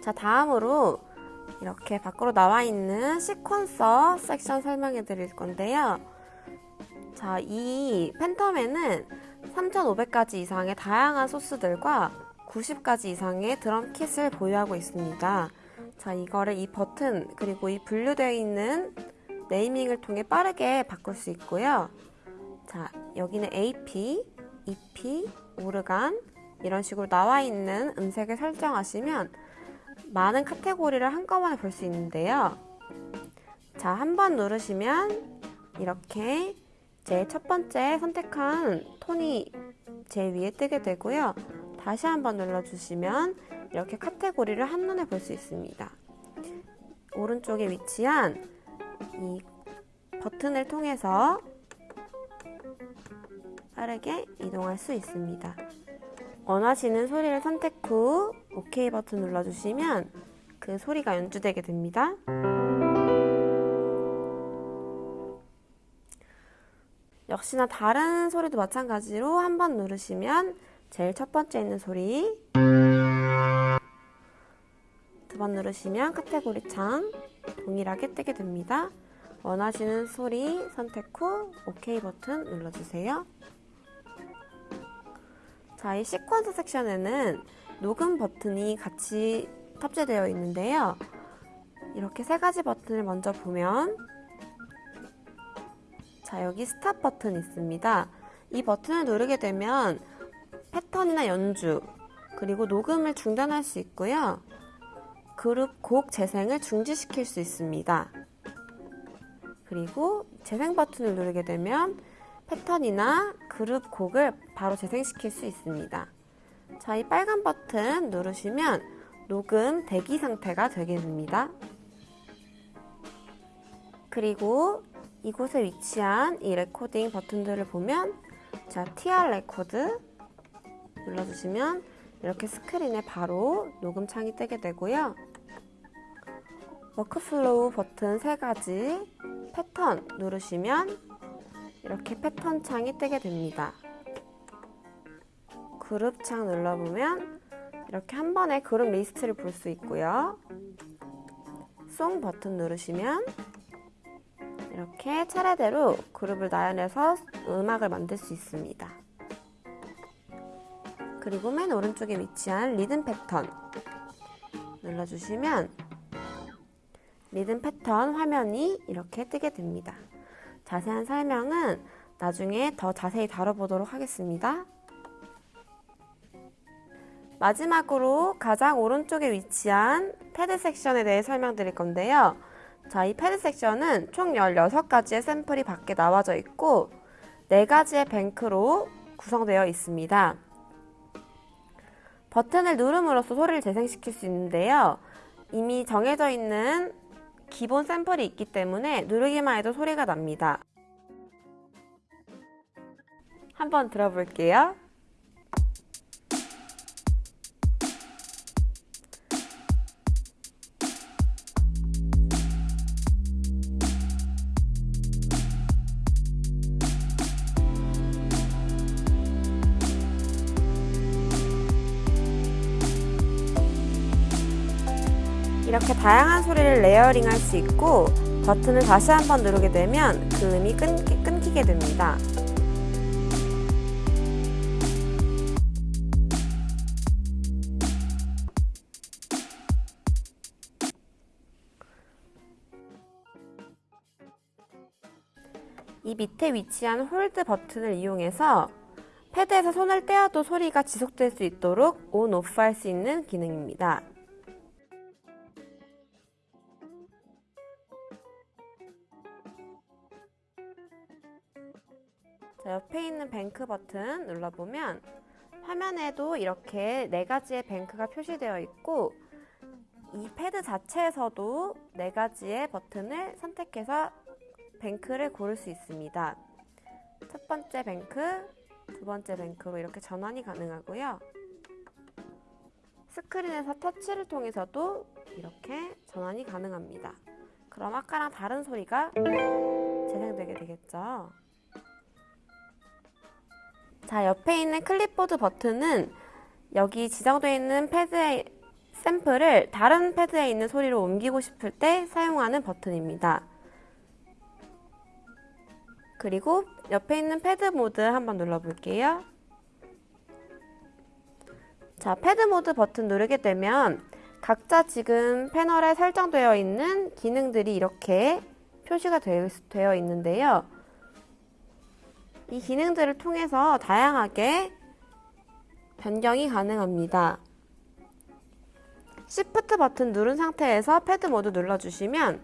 자 다음으로 이렇게 밖으로 나와 있는 시퀀서 섹션 설명해 드릴 건데요. 자, 이 팬텀에는 3,500가지 이상의 다양한 소스들과 90가지 이상의 드럼 킷을 보유하고 있습니다. 자, 이거를 이 버튼 그리고 이 분류되어 있는 네이밍을 통해 빠르게 바꿀 수 있고요. 자, 여기는 AP, EP, 오르간 이런 식으로 나와 있는 음색을 설정하시면 많은 카테고리를 한꺼번에 볼 수 있는데요. 자, 한 번 누르시면 이렇게 제 첫 번째 선택한 톤이 제 위에 뜨게 되고요. 다시 한 번 눌러주시면 이렇게 카테고리를 한눈에 볼 수 있습니다. 오른쪽에 위치한 이 버튼을 통해서 빠르게 이동할 수 있습니다. 원하시는 소리를 선택 후 OK 버튼 눌러주시면 그 소리가 연주되게 됩니다. 역시나 다른 소리도 마찬가지로 한 번 누르시면 제일 첫 번째 있는 소리 두 번 누르시면 카테고리 창 동일하게 뜨게 됩니다. 원하시는 소리 선택 후 OK 버튼 눌러주세요. 자, 이 시퀀스 섹션에는 녹음 버튼이 같이 탑재되어 있는데요. 이렇게 세 가지 버튼을 먼저 보면 자, 여기 스탑 버튼 있습니다. 이 버튼을 누르게 되면 패턴이나 연주, 그리고 녹음을 중단할 수 있고요. 그룹 곡 재생을 중지시킬 수 있습니다. 그리고 재생 버튼을 누르게 되면 패턴이나 그룹 곡을 바로 재생시킬 수 있습니다. 자, 이 빨간 버튼 누르시면 녹음 대기 상태가 되게 됩니다. 그리고 이곳에 위치한 이 레코딩 버튼들을 보면 자, TR 레코드 눌러주시면 이렇게 스크린에 바로 녹음 창이 뜨게 되고요. workflow 버튼 세 가지 패턴 누르시면 이렇게 패턴 창이 뜨게 됩니다. 그룹 창 눌러보면 이렇게 한 번에 그룹 리스트를 볼 수 있고요. song 버튼 누르시면 이렇게 차례대로 그룹을 나열해서 음악을 만들 수 있습니다. 그리고 맨 오른쪽에 위치한 리듬 패턴 눌러주시면 리듬 패턴 화면이 이렇게 뜨게 됩니다. 자세한 설명은 나중에 더 자세히 다뤄보도록 하겠습니다. 마지막으로 가장 오른쪽에 위치한 패드 섹션에 대해 설명드릴 건데요. 자, 이 패드 섹션은 총 16가지의 샘플이 밖에 나와져 있고 4가지의 뱅크로 구성되어 있습니다. 버튼을 누름으로써 소리를 재생시킬 수 있는데요. 이미 정해져 있는 기본 샘플이 있기 때문에 누르기만 해도 소리가 납니다. 한번 들어볼게요. 이렇게 다양한 소리를 layering 할 수 있고 버튼을 다시 한번 누르게 되면 그 음이 끊기, 끊기게 됩니다. 이 밑에 위치한 hold 버튼을 이용해서 패드에서 손을 떼어도 소리가 지속될 수 있도록 온, 오프 할 수 있는 기능입니다. 자, 옆에 있는 bank 버튼 눌러보면 화면에도 이렇게 네 가지의 bank가 표시되어 있고 이 패드 자체에서도 네 가지의 버튼을 선택해서 bank를 고를 수 있습니다. 첫 번째 bank, 두 번째 bank로 이렇게 전환이 가능하고요. 스크린에서 터치를 통해서도 이렇게 전환이 가능합니다. 그럼 아까랑 다른 소리가 재생되게 되겠죠. 자, 옆에 있는 클립보드 버튼은 여기 지정되어 있는 패드의 샘플을 다른 패드에 있는 소리로 옮기고 싶을 때 사용하는 버튼입니다. 그리고 옆에 있는 패드 모드 한번 눌러볼게요. 자, 패드 모드 버튼 누르게 되면 각자 지금 패널에 설정되어 있는 기능들이 이렇게 표시가 되어 있는데요. 이 기능들을 통해서 다양하게 변경이 가능합니다. Shift 버튼 누른 상태에서 패드 모드 눌러주시면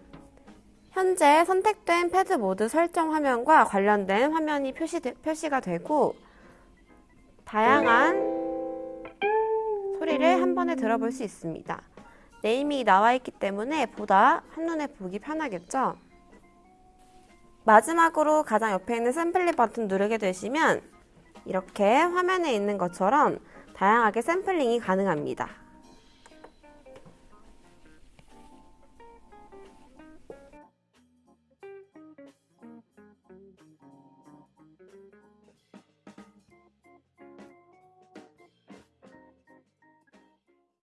현재 선택된 패드 모드 설정 화면과 관련된 화면이 표시, 표시가 되고 다양한 소리를 한 번에 들어볼 수 있습니다. 네임이 나와 있기 때문에 보다 한눈에 보기 편하겠죠? 마지막으로 가장 옆에 있는 샘플링 버튼 누르게 되시면 이렇게 화면에 있는 것처럼 다양하게 샘플링이 가능합니다.